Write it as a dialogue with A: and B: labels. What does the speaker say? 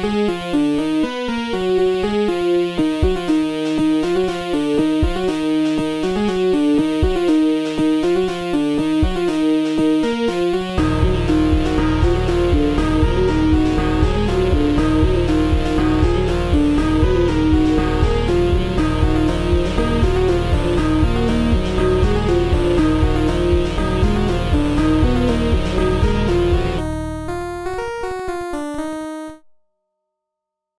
A: Música